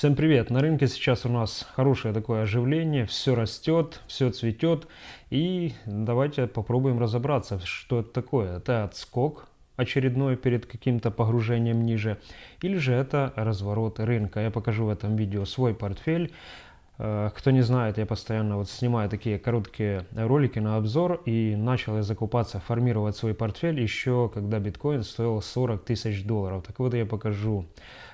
Всем привет! На рынке сейчас у нас хорошее такое оживление, все растет, все цветет. И давайте попробуем разобраться, что это такое. Это отскок очередной перед каким-то погружением ниже, или же это разворот рынка. Я покажу в этом видео свой портфель. Э, кто не знает, я постоянно вот снимаю такие короткие ролики на обзор и начал я закупаться, формировать свой портфель еще когда биткоин стоил 40 тысяч долларов. Так вот я покажу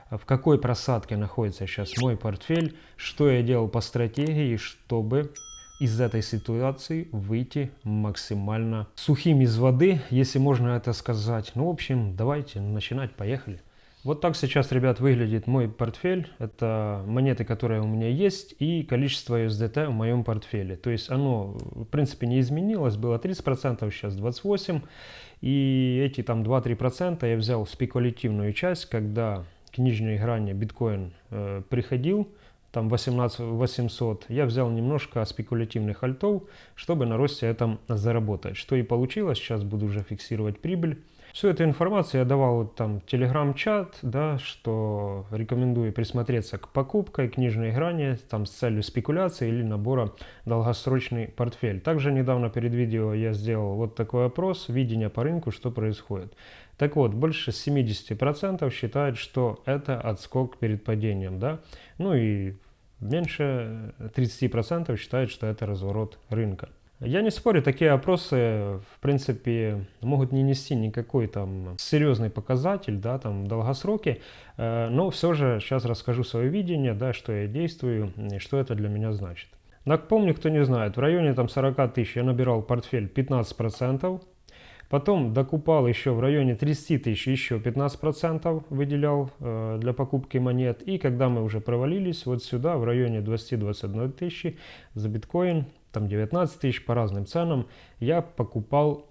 в какой просадке находится сейчас мой портфель, что я делал по стратегии, чтобы из этой ситуации выйти максимально сухим из воды, если можно это сказать. Ну, в общем, давайте начинать, поехали. Вот так сейчас, ребят, выглядит мой портфель. Это монеты, которые у меня есть, и количество USDT в моем портфеле. То есть оно, в принципе, не изменилось. Было 30%, сейчас 28%. И эти там 2-3% я взял спекулятивную часть, когда к нижней грани биткоин э, приходил, там 18 800, я взял немножко спекулятивных альтов, чтобы на росте этом заработать. Что и получилось, сейчас буду уже фиксировать прибыль. Всю эту информацию я давал там телеграм-чат, да, что рекомендую присмотреться к покупке, к нижней грани, там с целью спекуляции или набора долгосрочный портфель. Также недавно перед видео я сделал вот такой опрос, видение по рынку, что происходит. Так вот, больше 70% считают, что это отскок перед падением, да, ну и меньше 30% считают, что это разворот рынка. Я не спорю, такие опросы, в принципе, могут не нести никакой там серьезный показатель, да, там, в долгосроке, э, но все же сейчас расскажу свое видение, да, что я действую и что это для меня значит. Напомню, кто не знает, в районе там 40 тысяч я набирал портфель 15%, Потом докупал еще в районе 30 тысяч, еще 15% выделял э, для покупки монет. И когда мы уже провалились вот сюда, в районе 20-21 тысячи за биткоин, там 19 тысяч по разным ценам, я покупал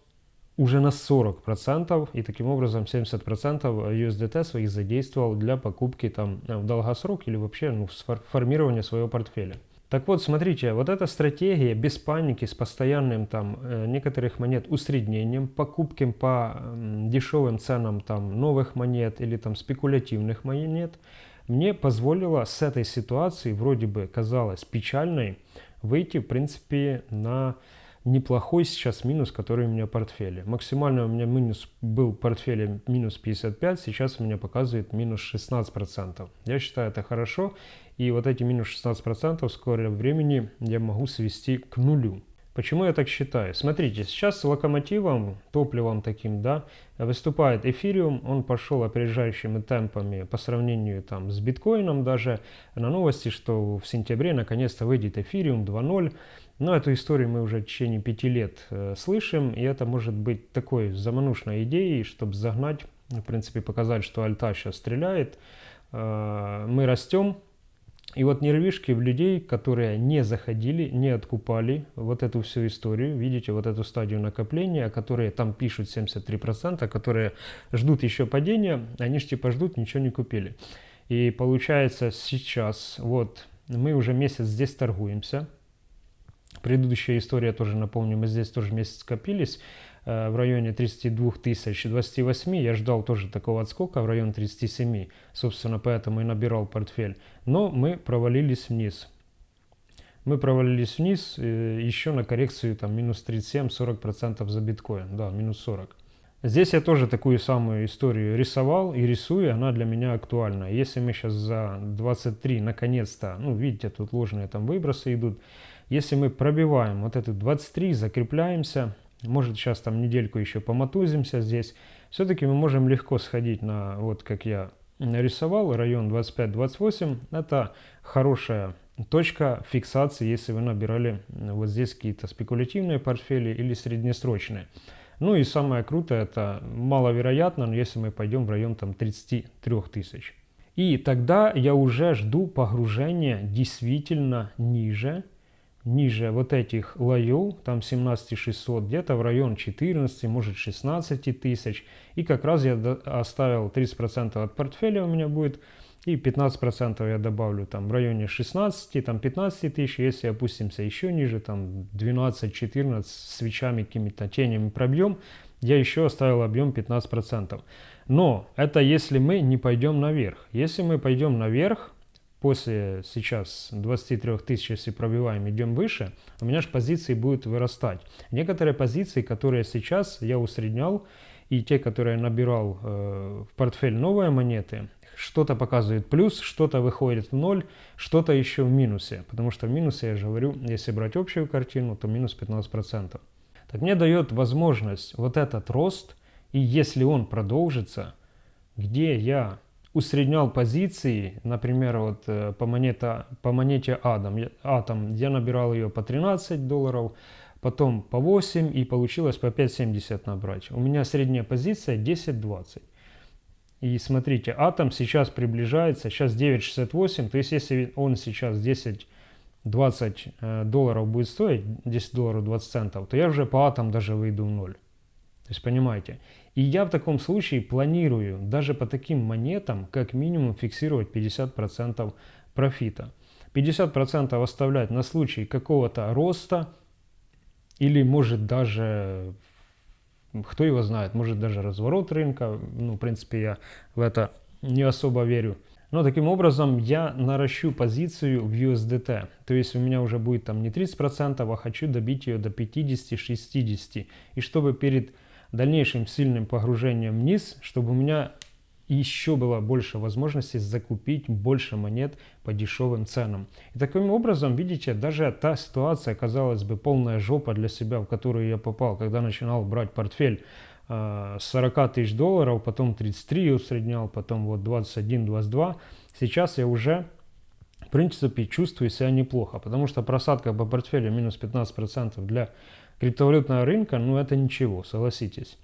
уже на 40% и таким образом 70% USDT своих задействовал для покупки там в долгосрок или вообще ну, формирования своего портфеля. Так вот, смотрите, вот эта стратегия без паники, с постоянным там э, некоторых монет усреднением, покупками по дешевым ценам там новых монет или там спекулятивных монет, мне позволила с этой ситуации, вроде бы казалось печальной, выйти, в принципе, на неплохой сейчас минус, который у меня в портфеле. Максимально у меня минус был в портфеле минус 55, сейчас у меня показывает минус 16%. Я считаю это хорошо, и вот эти минус 16% в скором времени я могу свести к нулю. Почему я так считаю? Смотрите, сейчас локомотивом, топливом таким, да, выступает эфириум. Он пошел опережающими темпами по сравнению там с биткоином даже. На новости, что в сентябре наконец-то выйдет эфириум 2.0. Но эту историю мы уже в течение пяти лет э, слышим. И это может быть такой заманушной идеей, чтобы загнать, в принципе, показать, что альта сейчас стреляет. Э, мы растем, и вот нервишки в людей, которые не заходили, не откупали вот эту всю историю, видите, вот эту стадию накопления, которые там пишут 73%, которые ждут еще падения, они же типа ждут, ничего не купили. И получается сейчас, вот мы уже месяц здесь торгуемся, предыдущая история тоже напомню, мы здесь тоже месяц копились, в районе 32 тысяч 28. Я ждал тоже такого отскока в районе 37. Собственно, поэтому и набирал портфель. Но мы провалились вниз. Мы провалились вниз э, еще на коррекцию там минус 37-40% за биткоин. Да, минус 40. Здесь я тоже такую самую историю рисовал и рисую, она для меня актуальна. Если мы сейчас за 23 наконец-то, ну видите, тут ложные там выбросы идут. Если мы пробиваем вот этот 23, закрепляемся, может сейчас там недельку еще помотузимся здесь. Все-таки мы можем легко сходить на, вот как я нарисовал, район 25-28. Это хорошая точка фиксации, если вы набирали вот здесь какие-то спекулятивные портфели или среднесрочные. Ну и самое крутое, это маловероятно, но если мы пойдем в район там 33 тысяч. И тогда я уже жду погружения действительно ниже ниже вот этих лоев, там 17600, где-то в район 14, может 16 тысяч. И как раз я оставил 30% от портфеля у меня будет, и 15% я добавлю там в районе 16, там 15 тысяч, если опустимся еще ниже, там 12-14 свечами, какими-то тенями пробьем, я еще оставил объем 15%. Но это если мы не пойдем наверх. Если мы пойдем наверх, после сейчас 23 тысяч, если пробиваем, идем выше, у меня же позиции будут вырастать. Некоторые позиции, которые сейчас я усреднял, и те, которые я набирал э, в портфель новые монеты, что-то показывает плюс, что-то выходит в ноль, что-то еще в минусе. Потому что в минусе, я же говорю, если брать общую картину, то минус 15%. Так мне дает возможность вот этот рост, и если он продолжится, где я усреднял позиции, например, вот э, по, монета, по монете Атом, Атом, я набирал ее по 13 долларов, потом по 8 и получилось по 5.70 набрать. У меня средняя позиция 10.20. И смотрите, Атом сейчас приближается, сейчас 9.68, то есть если он сейчас 10 20 э, долларов будет стоить, 10 долларов 20 центов, то я уже по атом даже выйду в ноль. То есть понимаете. И я в таком случае планирую даже по таким монетам как минимум фиксировать 50% профита. 50% оставлять на случай какого-то роста или может даже, кто его знает, может даже разворот рынка. Ну, в принципе, я в это не особо верю. Но таким образом я наращу позицию в USDT. То есть у меня уже будет там не 30%, а хочу добить ее до 50-60. И чтобы перед дальнейшим сильным погружением вниз, чтобы у меня еще было больше возможностей закупить больше монет по дешевым ценам. И таким образом, видите, даже та ситуация, казалось бы, полная жопа для себя, в которую я попал, когда начинал брать портфель э, 40 тысяч долларов, потом 33 усреднял, потом вот 21, 22. Сейчас я уже, в принципе, чувствую себя неплохо, потому что просадка по портфелю минус 15% для криптовалютного рынка, ну это ничего, согласитесь.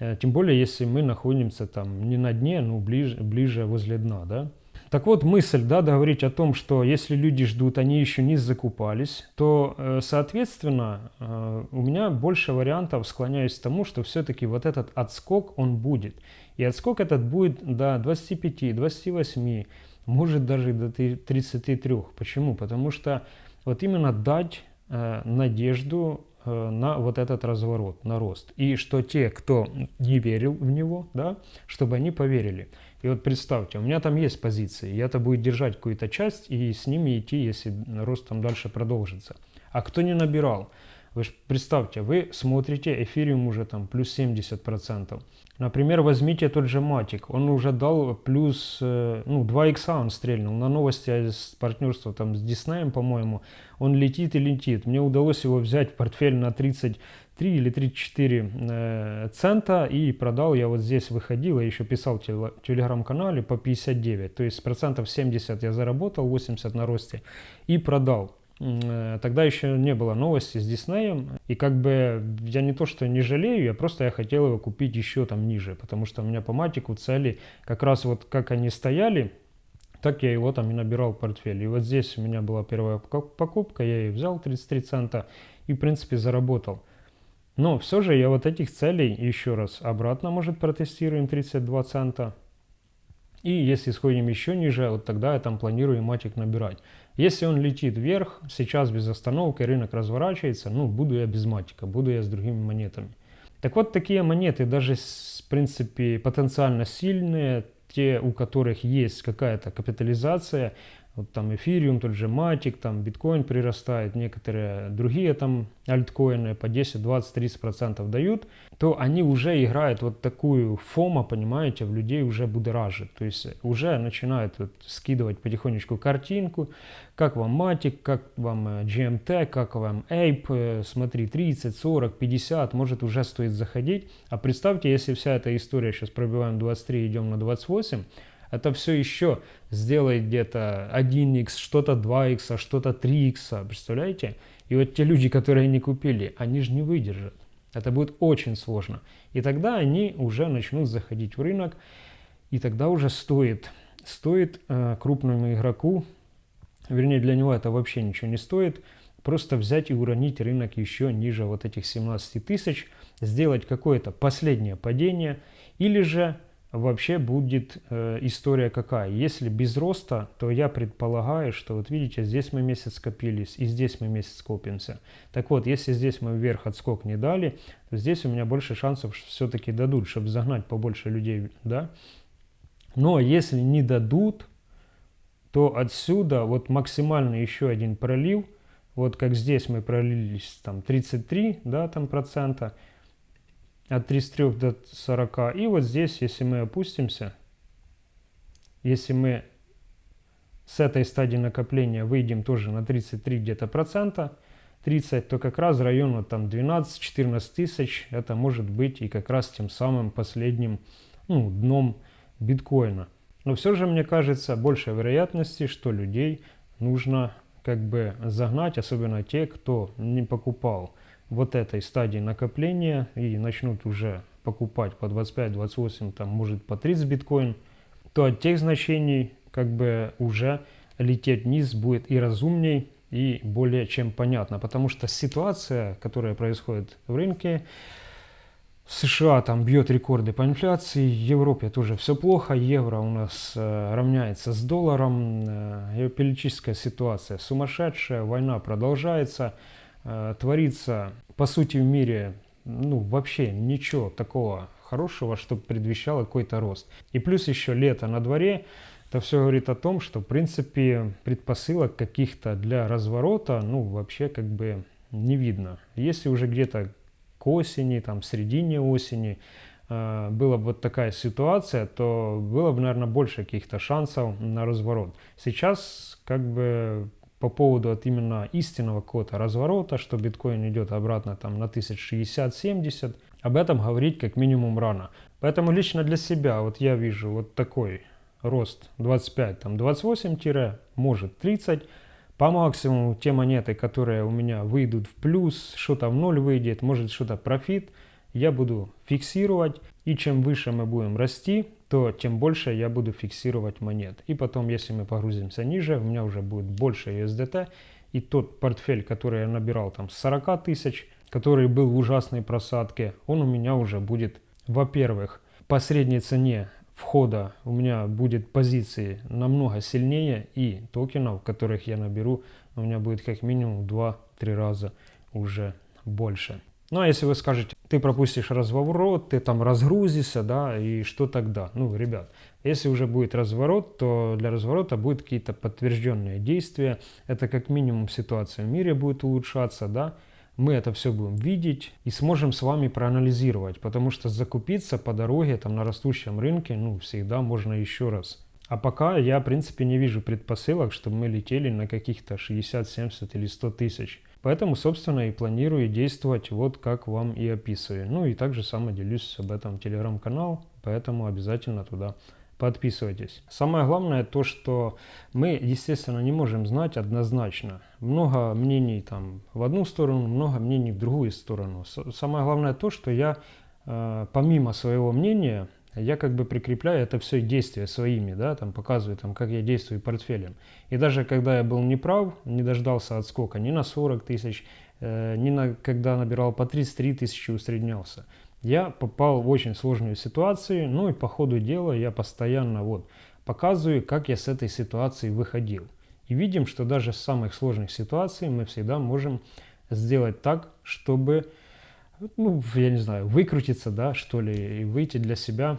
Э, тем более, если мы находимся там не на дне, ну ближе, ближе возле дна, да. Так вот, мысль, да, договорить о том, что если люди ждут, они еще не закупались, то, э, соответственно, э, у меня больше вариантов склоняюсь к тому, что все-таки вот этот отскок, он будет. И отскок этот будет до 25, 28, может даже до 33. Почему? Потому что вот именно дать надежду на вот этот разворот, на рост. И что те, кто не верил в него, да, чтобы они поверили. И вот представьте, у меня там есть позиции, я это будет держать какую-то часть и с ними идти, если рост там дальше продолжится. А кто не набирал, вы представьте, вы смотрите, эфириум уже там плюс 70%. Например, возьмите тот же Матик, он уже дал плюс, э, ну, 2 икса он стрельнул. На новости с партнерства там с Диснеем, по-моему, он летит и летит. Мне удалось его взять в портфель на 33 или 34 э, цента и продал. Я вот здесь выходил, я еще писал в телеграм-канале по 59. То есть процентов 70 я заработал, 80 на росте и продал. Э, тогда еще не было новости с Диснеем. И как бы я не то, что не жалею, я просто я хотел его купить еще там ниже. Потому что у меня по матику цели как раз вот как они стояли, так я его там и набирал в портфель. И вот здесь у меня была первая покупка, я ее взял 33 цента и в принципе заработал. Но все же я вот этих целей еще раз обратно, может, протестируем 32 цента. И если сходим еще ниже, вот тогда я там планирую матик набирать. Если он летит вверх, сейчас без остановки, рынок разворачивается, ну, буду я без матика, буду я с другими монетами. Так вот, такие монеты, даже, в принципе, потенциально сильные, те, у которых есть какая-то капитализация, вот там эфириум, тот же матик, там биткоин прирастает, некоторые другие там альткоины по 10, 20, 30 процентов дают, то они уже играют вот такую фома, понимаете, в людей уже будоражит. То есть уже начинают вот скидывать потихонечку картинку, как вам матик, как вам э, GMT, как вам Ape, э, смотри, 30, 40, 50, может уже стоит заходить. А представьте, если вся эта история, сейчас пробиваем 23, идем на 28, это все еще сделает где-то 1x, что-то 2x, что-то 3x, представляете? И вот те люди, которые не купили, они же не выдержат. Это будет очень сложно. И тогда они уже начнут заходить в рынок, и тогда уже стоит, стоит э, крупному игроку, вернее для него это вообще ничего не стоит, просто взять и уронить рынок еще ниже вот этих 17 тысяч, сделать какое-то последнее падение, или же вообще будет э, история какая. Если без роста, то я предполагаю, что вот видите, здесь мы месяц скопились, и здесь мы месяц скопимся. Так вот, если здесь мы вверх отскок не дали, то здесь у меня больше шансов все-таки дадут, чтобы загнать побольше людей, да. Но если не дадут, то отсюда вот максимальный еще один пролив, вот как здесь мы пролились там 33 да, там процента, от 33 до 40. И вот здесь, если мы опустимся, если мы с этой стадии накопления выйдем тоже на 33 где-то процента, 30, то как раз район вот там 12-14 тысяч, это может быть и как раз тем самым последним ну, дном биткоина. Но все же, мне кажется, больше вероятности, что людей нужно как бы загнать, особенно те, кто не покупал вот этой стадии накопления и начнут уже покупать по 25, 28, там может по 30 биткоин, то от тех значений как бы уже лететь вниз будет и разумней, и более чем понятно. Потому что ситуация, которая происходит в рынке, США там бьет рекорды по инфляции, в Европе тоже все плохо, евро у нас э, равняется с долларом, э, геополитическая ситуация сумасшедшая, война продолжается, творится по сути в мире ну вообще ничего такого хорошего, чтобы предвещало какой-то рост. И плюс еще лето на дворе, это все говорит о том, что в принципе предпосылок каких-то для разворота ну вообще как бы не видно. Если уже где-то к осени, там, середине осени, э, была бы вот такая ситуация, то было бы, наверное, больше каких-то шансов на разворот. Сейчас, как бы, по поводу от именно истинного какого-то разворота, что биткоин идет обратно там на 1060-70, об этом говорить как минимум рано. Поэтому лично для себя вот я вижу вот такой рост 25, там 28 может 30, по максимуму те монеты, которые у меня выйдут в плюс, что-то в ноль выйдет, может что-то профит, я буду фиксировать. И чем выше мы будем расти, то тем больше я буду фиксировать монет. И потом, если мы погрузимся ниже, у меня уже будет больше USDT. И тот портфель, который я набирал там с 40 тысяч, который был в ужасной просадке, он у меня уже будет, во-первых, по средней цене входа у меня будет позиции намного сильнее и токенов, которых я наберу, у меня будет как минимум 2-3 раза уже больше. Ну а если вы скажете, ты пропустишь разворот, ты там разгрузишься, да, и что тогда? Ну, ребят, если уже будет разворот, то для разворота будут какие-то подтвержденные действия. Это как минимум ситуация в мире будет улучшаться, да, мы это все будем видеть и сможем с вами проанализировать, потому что закупиться по дороге там на растущем рынке, ну, всегда можно еще раз. А пока я, в принципе, не вижу предпосылок, чтобы мы летели на каких-то 60, 70 или 100 тысяч. Поэтому, собственно, и планирую действовать вот как вам и описываю. Ну и также само делюсь об этом телеграм-канал, поэтому обязательно туда подписывайтесь. Самое главное то, что мы, естественно, не можем знать однозначно. Много мнений там в одну сторону, много мнений в другую сторону. Самое главное то, что я э, помимо своего мнения, я как бы прикрепляю это все действия своими, да, там показываю, там, как я действую портфелем. И даже когда я был неправ, не дождался отскока ни на 40 тысяч, э, ни на, когда набирал по 33 тысячи, усреднялся я попал в очень сложную ситуацию, ну и по ходу дела я постоянно вот показываю, как я с этой ситуации выходил. И видим, что даже с самых сложных ситуаций мы всегда можем сделать так, чтобы, ну, я не знаю, выкрутиться, да, что ли, и выйти для себя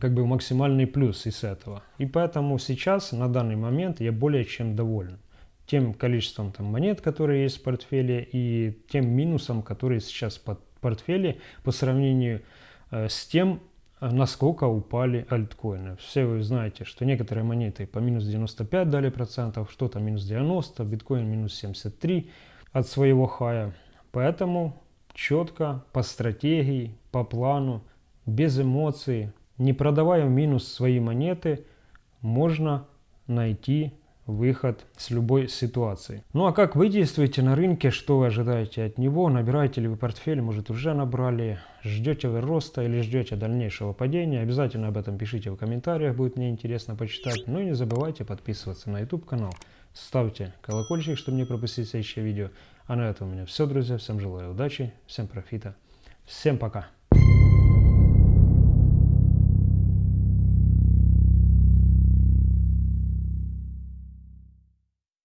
как бы максимальный плюс из этого. И поэтому сейчас, на данный момент, я более чем доволен тем количеством там, монет, которые есть в портфеле, и тем минусом, который сейчас под портфеле по сравнению э, с тем, э, насколько упали альткоины. Все вы знаете, что некоторые монеты по минус 95 дали процентов, что-то минус 90, биткоин минус 73 от своего хая. Поэтому четко, по стратегии, по плану, без эмоций, не продавая в минус свои монеты, можно найти выход с любой ситуации. Ну а как вы действуете на рынке, что вы ожидаете от него, набираете ли вы портфель, может уже набрали, ждете вы роста или ждете дальнейшего падения, обязательно об этом пишите в комментариях, будет мне интересно почитать. Ну и не забывайте подписываться на YouTube канал, ставьте колокольчик, чтобы не пропустить следующее видео. А на этом у меня все, друзья, всем желаю удачи, всем профита, всем пока!